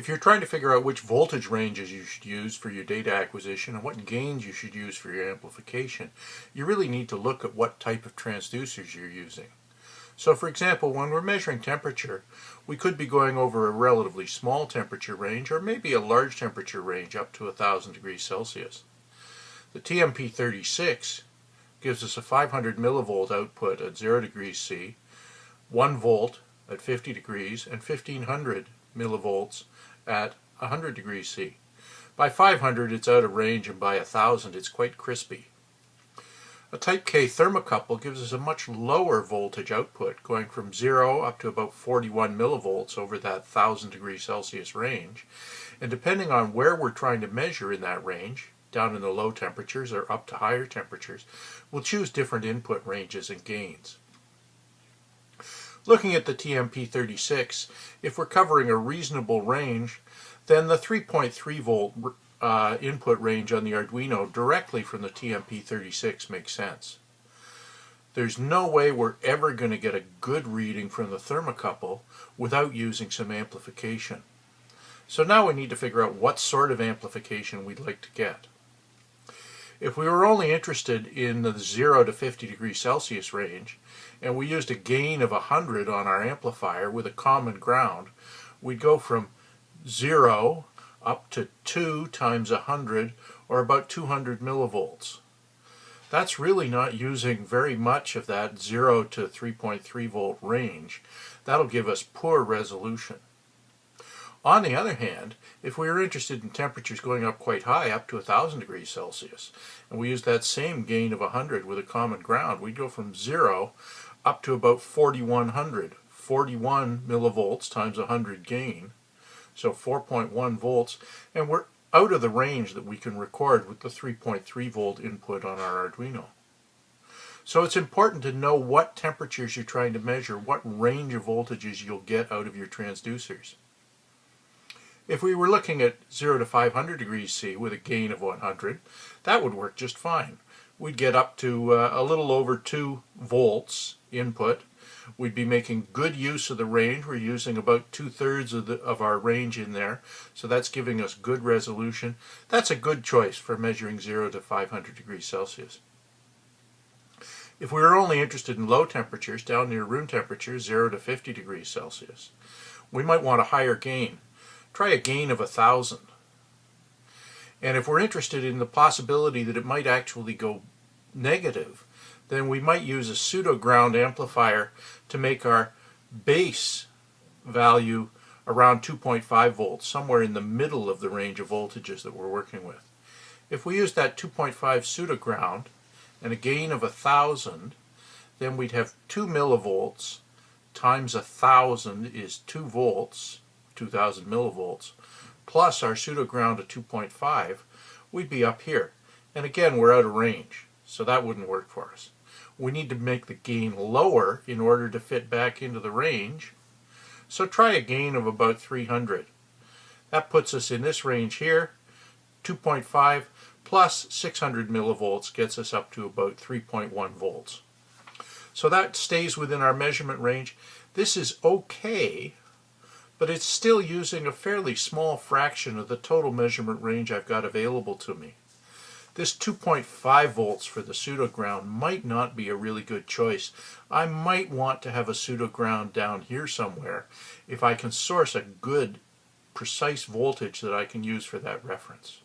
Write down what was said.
If you're trying to figure out which voltage ranges you should use for your data acquisition and what gains you should use for your amplification, you really need to look at what type of transducers you're using. So for example, when we're measuring temperature, we could be going over a relatively small temperature range or maybe a large temperature range up to 1000 degrees Celsius. The TMP36 gives us a 500 millivolt output at 0 degrees C, 1 volt at 50 degrees, and 1500 millivolts at 100 degrees C. By 500 it's out of range and by 1000 it's quite crispy. A type K thermocouple gives us a much lower voltage output going from 0 up to about 41 millivolts over that 1000 degrees Celsius range and depending on where we're trying to measure in that range down in the low temperatures or up to higher temperatures we'll choose different input ranges and gains. Looking at the TMP36, if we're covering a reasonable range, then the 3.3 volt uh, input range on the Arduino directly from the TMP36 makes sense. There's no way we're ever going to get a good reading from the thermocouple without using some amplification. So now we need to figure out what sort of amplification we'd like to get. If we were only interested in the 0 to 50 degrees Celsius range, and we used a gain of 100 on our amplifier with a common ground, we'd go from 0 up to 2 times 100, or about 200 millivolts. That's really not using very much of that 0 to 3.3 volt range. That'll give us poor resolution. On the other hand, if we are interested in temperatures going up quite high, up to 1000 degrees Celsius, and we use that same gain of 100 with a common ground, we go from 0 up to about 4100, 41 millivolts times 100 gain, so 4.1 volts, and we're out of the range that we can record with the 3.3 volt input on our Arduino. So it's important to know what temperatures you're trying to measure, what range of voltages you'll get out of your transducers. If we were looking at 0 to 500 degrees C with a gain of 100, that would work just fine. We'd get up to uh, a little over 2 volts input. We'd be making good use of the range. We're using about two-thirds of, of our range in there, so that's giving us good resolution. That's a good choice for measuring 0 to 500 degrees Celsius. If we were only interested in low temperatures, down near room temperature, 0 to 50 degrees Celsius, we might want a higher gain try a gain of a thousand. And if we're interested in the possibility that it might actually go negative, then we might use a pseudo ground amplifier to make our base value around 2.5 volts, somewhere in the middle of the range of voltages that we're working with. If we use that 2.5 pseudo ground and a gain of a thousand, then we'd have 2 millivolts times a thousand is 2 volts 2000 millivolts, plus our pseudo ground at 2.5, we'd be up here. And again, we're out of range, so that wouldn't work for us. We need to make the gain lower in order to fit back into the range. So try a gain of about 300. That puts us in this range here, 2.5 plus 600 millivolts gets us up to about 3.1 volts. So that stays within our measurement range. This is okay but it's still using a fairly small fraction of the total measurement range I've got available to me. This 2.5 volts for the pseudo ground might not be a really good choice. I might want to have a pseudo ground down here somewhere if I can source a good precise voltage that I can use for that reference.